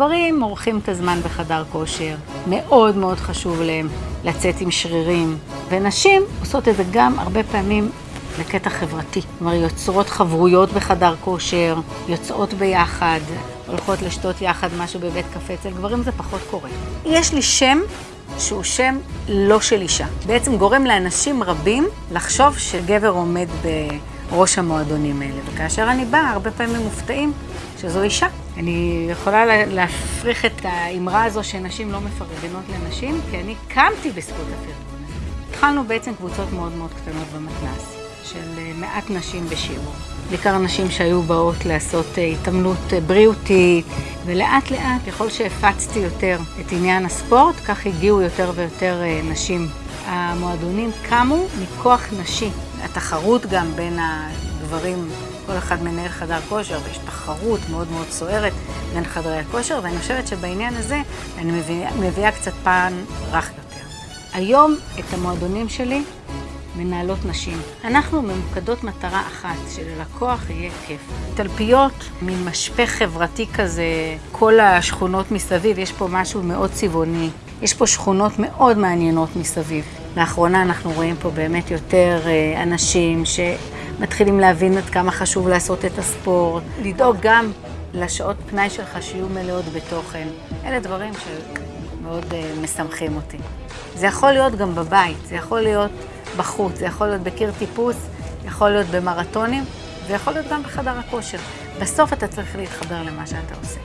גברים עורכים את הזמן בחדר כושר, מאוד מאוד חשוב להם לצאת עם שרירים, ונשים עושות את זה גם הרבה פעמים לקטע חברתי. כלומר, יוצרות חברויות בחדר כושר, יוצאות ביחד, הולכות לשתות יחד משהו בבית קפה, אצל גברים זה פחות קורה. יש לי שם שהוא שם לא של אישה. בעצם גורם לאנשים רבים לחשוב שגבר עומד בראש המועדונים האלה. וכאשר אני באה, הרבה פעמים מופתעים שזו אישה. אני יכולה להפריך את האמרה הזו שנשים לא מפרגנות לנשים, כי אני קמתי בזכות הפרגון הזה. התחלנו בעצם קבוצות מאוד מאוד קטנות במתנ"ס, של מעט נשים בשיעור. בעיקר נשים שהיו באות לעשות התעמלות בריאותית, ולאט לאט, ככל שהפצתי יותר את עניין הספורט, כך הגיעו יותר ויותר נשים. המועדונים קמו מכוח נשי. התחרות גם בין הגברים, כל אחד מנהל חדר כושר, ויש תחרות מאוד מאוד סוערת בין חדרי הכושר, ואני חושבת שבעניין הזה אני מביאה, מביאה קצת פן רך יותר. היום את המועדונים שלי מנהלות נשים. אנחנו ממוקדות מטרה אחת, שללקוח יהיה כיף. תלפיות, מין משפך חברתי כזה, כל השכונות מסביב, יש פה משהו מאוד צבעוני. יש פה שכונות מאוד מעניינות מסביב. לאחרונה אנחנו רואים פה באמת יותר אנשים שמתחילים להבין עד כמה חשוב לעשות את הספורט, לדאוג גם לשעות פנאי שלך שיהיו מלאות בתוכן. אלה דברים שמאוד משמחים אותי. זה יכול להיות גם בבית, זה יכול להיות בחוץ, זה יכול להיות בקיר טיפוס, יכול להיות במרתונים, ויכול להיות גם בחדר הכושר. בסוף אתה צריך להתחבר למה שאתה עושה.